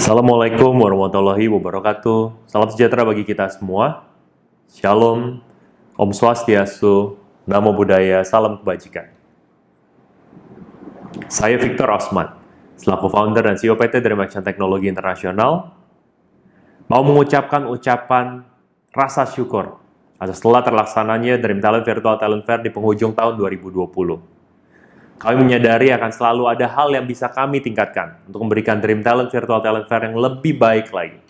Assalamualaikum warahmatullahi wabarakatuh. Salam sejahtera bagi kita semua. Shalom, Om Swastiastu, Namo Buddhaya, Salam Kebajikan. Saya Victor Osman, selaku founder dan CEO PT dari Action Teknologi Internasional, mau mengucapkan ucapan rasa syukur atas setelah terlaksananya Dream Talent Virtual Talent Fair di penghujung tahun 2020. Kami menyadari akan selalu ada hal yang bisa kami tingkatkan untuk memberikan Dream Talent Virtual Talent Fair yang lebih baik lagi.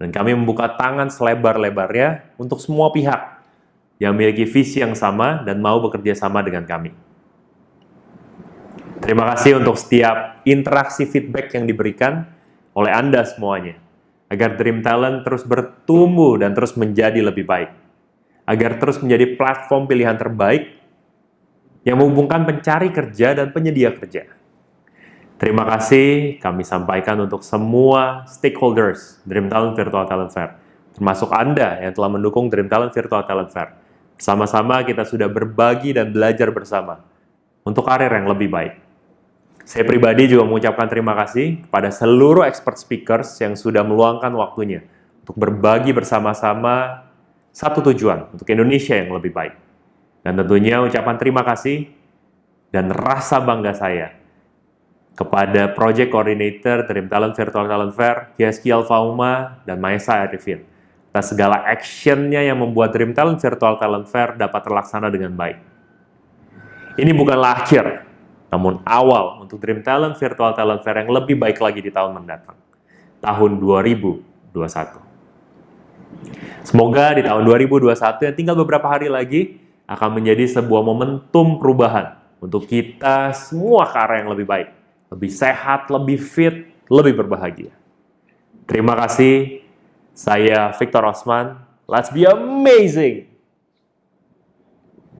Dan kami membuka tangan selebar-lebarnya untuk semua pihak yang memiliki visi yang sama dan mau bekerja sama dengan kami. Terima kasih untuk setiap interaksi feedback yang diberikan oleh Anda semuanya, agar Dream Talent terus bertumbuh dan terus menjadi lebih baik, agar terus menjadi platform pilihan terbaik yang menghubungkan pencari kerja dan penyedia kerja. Terima kasih kami sampaikan untuk semua stakeholders Dream Talent Virtual Talent Fair, termasuk Anda yang telah mendukung Dream Talent Virtual Talent Fair. Sama-sama kita sudah berbagi dan belajar bersama untuk karir yang lebih baik. Saya pribadi juga mengucapkan terima kasih kepada seluruh expert speakers yang sudah meluangkan waktunya untuk berbagi bersama-sama satu tujuan untuk Indonesia yang lebih baik. Dan tentunya ucapan terima kasih dan rasa bangga saya kepada Project Coordinator Dream Talent Virtual Talent Fair, Kiaski Alfauma, dan Maesa Arifin atas segala actionnya yang membuat Dream Talent Virtual Talent Fair dapat terlaksana dengan baik. Ini bukanlah akhir, namun awal untuk Dream Talent Virtual Talent Fair yang lebih baik lagi di tahun mendatang, tahun 2021. Semoga di tahun 2021 yang tinggal beberapa hari lagi, akan menjadi sebuah momentum perubahan untuk kita semua ke arah yang lebih baik, lebih sehat, lebih fit, lebih berbahagia. Terima kasih. Saya Victor Osman. Let's be amazing!